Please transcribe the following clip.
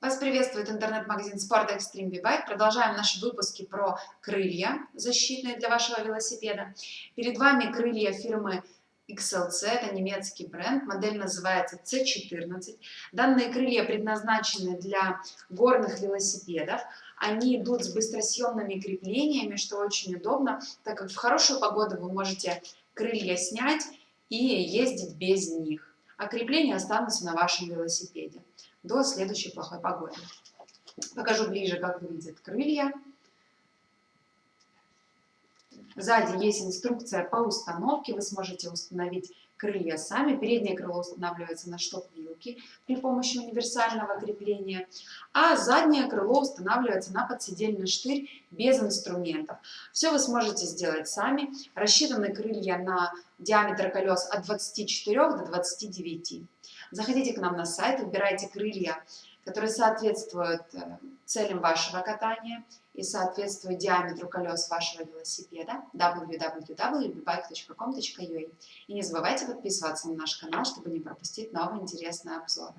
Вас приветствует интернет-магазин Sport Extreme B-Bike. Продолжаем наши выпуски про крылья защитные для вашего велосипеда. Перед вами крылья фирмы XLC, это немецкий бренд, модель называется C14. Данные крылья предназначены для горных велосипедов. Они идут с быстросъемными креплениями, что очень удобно, так как в хорошую погоду вы можете крылья снять и ездить без них, а крепления останутся на вашем велосипеде до следующей плохой погоды. Покажу ближе, как выглядят крылья. Сзади есть инструкция по установке. Вы сможете установить крылья сами. Переднее крыло устанавливается на шток-вилке при помощи универсального крепления, а заднее крыло устанавливается на подседельный штырь без инструментов. Все вы сможете сделать сами. Рассчитаны крылья на диаметр колес от 24 до 29. Заходите к нам на сайт, выбирайте крылья, которые соответствуют э, целям вашего катания и соответствуют диаметру колес вашего велосипеда www.bike.com.ua И не забывайте подписываться на наш канал, чтобы не пропустить новые интересные snapshot.